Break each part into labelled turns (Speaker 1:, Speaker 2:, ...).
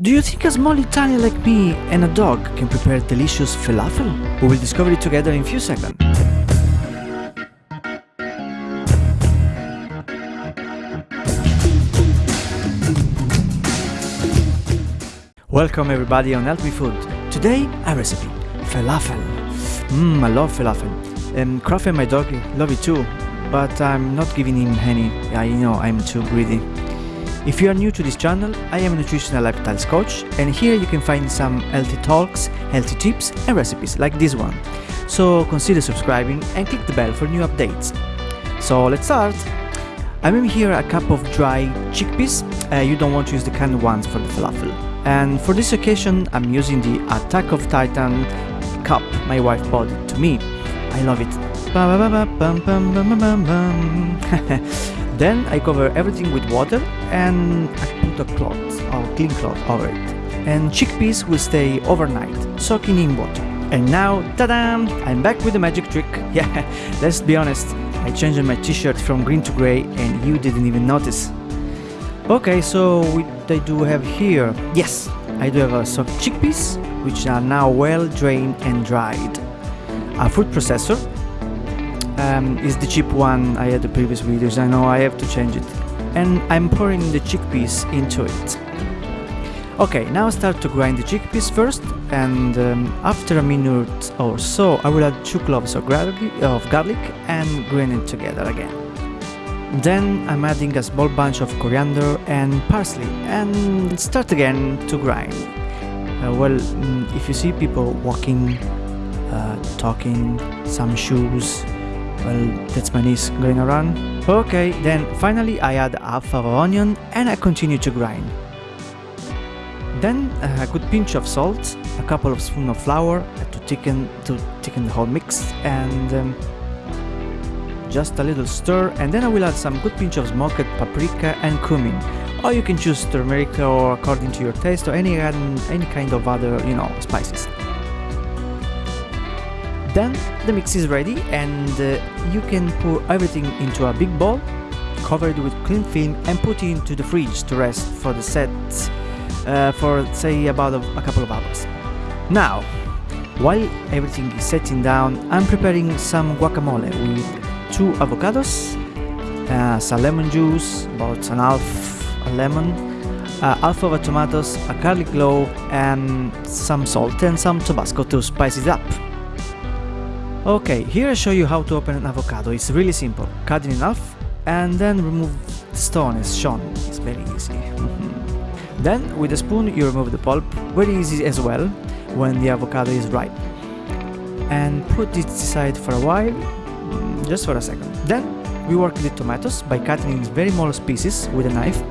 Speaker 1: Do you think a small Italian like me and a dog can prepare delicious falafel? We will discover it together in few seconds. Welcome everybody on Help Me Food. Today a recipe, falafel. Mmm, I love falafel. And Kraft and my dog love it too, but I'm not giving him any. I know I'm too greedy. If you are new to this channel, I am a nutritional lifestyle coach and here you can find some healthy talks, healthy tips and recipes like this one. So consider subscribing and click the bell for new updates. So let's start! I'm having here a cup of dry chickpeas, uh, you don't want to use the canned ones for the falafel. And for this occasion I'm using the Attack of Titan cup my wife bought it to me. I love it. Then I cover everything with water and I put a cloth or clean cloth over it. And chickpeas will stay overnight, soaking in water. And now, ta-da! I'm back with the magic trick. Yeah, let's be honest, I changed my t-shirt from green to grey and you didn't even notice. Okay, so what I do have here? Yes, I do have a chickpeas, which are now well drained and dried. A food processor, um, is the cheap one I had the previous videos, I know I have to change it. And I'm pouring the chickpeas into it. Okay, now start to grind the chickpeas first and um, after a minute or so I will add 2 cloves of garlic, of garlic and grind it together again. Then I'm adding a small bunch of coriander and parsley and start again to grind. Uh, well, mm, if you see people walking, uh, talking, some shoes, well that's my niece going around. Okay then finally I add half of onion and I continue to grind. Then a good pinch of salt a couple of spoons of flour to thicken to thicken the whole mix and um, just a little stir and then I will add some good pinch of smoked paprika and cumin. Or you can choose turmeric or according to your taste or any any kind of other you know spices then the mix is ready and uh, you can pour everything into a big bowl, cover it with cling film and put it into the fridge to rest for the set uh, for say about a, a couple of hours. Now, while everything is setting down, I'm preparing some guacamole with two avocados, uh, some lemon juice, about an half a lemon, uh, half of a tomatoes, a garlic clove and some salt and some Tabasco to spice it up. Okay, here I show you how to open an avocado. It's really simple. Cut it in half and then remove the stone as shown. It's very easy. then with a spoon you remove the pulp, very easy as well when the avocado is ripe. And put it aside for a while, mm, just for a second. Then we work the tomatoes by cutting in very small pieces with a knife.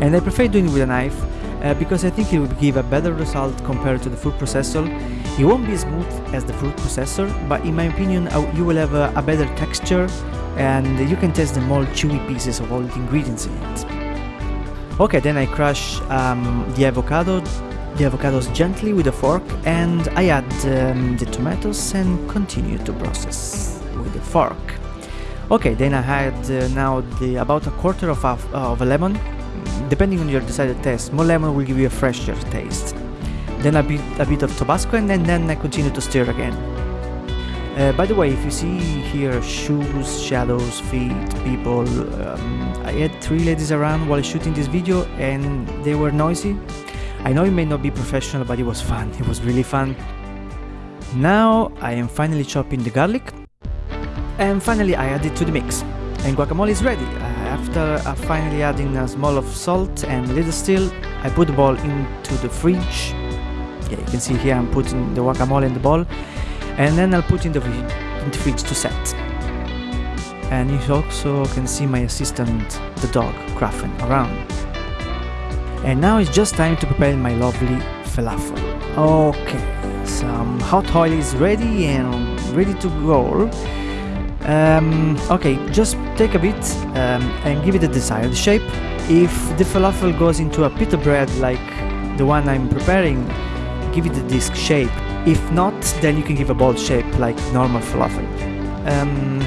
Speaker 1: And I prefer doing it with a knife uh, because I think it will give a better result compared to the food processor. It won't be smooth as the food processor, but in my opinion uh, you will have a, a, better texture and you can taste the more chewy pieces of all the ingredients in it. Okay, then I crush um, the avocado, the avocados gently with a fork and I add um, the tomatoes and continue to process with the fork. Okay, then I add uh, now the about a quarter of a, of a lemon Depending on your decided taste, more lemon will give you a fresher taste. Then a bit, a bit of Tabasco and then, then I continue to stir again. Uh, by the way, if you see here shoes, shadows, feet, people, um, I had three ladies around while shooting this video and they were noisy. I know it may not be professional, but it was fun. It was really fun. Now I am finally chopping the garlic and finally I add it to the mix and guacamole is ready. After uh, finally adding a small of salt and little still, I put the ball into the fridge. Yeah, you can see here I'm putting the guacamole in the bowl. And then I'll put in the, in the fridge to set. And you also can see my assistant, the dog, Krafen, around. And now it's just time to prepare my lovely falafel. Okay, some hot oil is ready and ready to go. Um, okay, just take a bit um, and give it a desired shape. If the falafel goes into a pita bread like the one I'm preparing, give it a disc shape. If not, then you can give a ball shape like normal falafel. Um,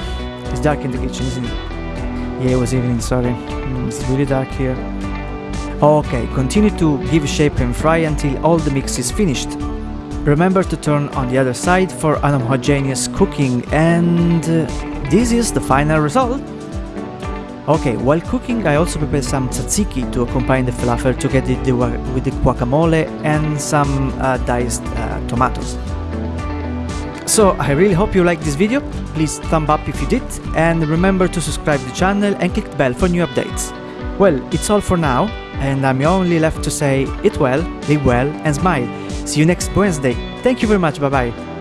Speaker 1: it's dark in the kitchen, isn't it? Yeah, it was evening, sorry. Mm, it's really dark here. Ok, continue to give shape and fry until all the mix is finished. Remember to turn on the other side for an homogeneous cooking and this is the final result. Okay, while cooking I also prepared some tzatziki to accompany the falafel together with the guacamole and some uh, diced uh, tomatoes. So I really hope you liked this video, please thumb up if you did and remember to subscribe to the channel and click the bell for new updates. Well, it's all for now and I'm only left to say eat well, live well and smile. See you next Wednesday. Thank you very much, bye bye.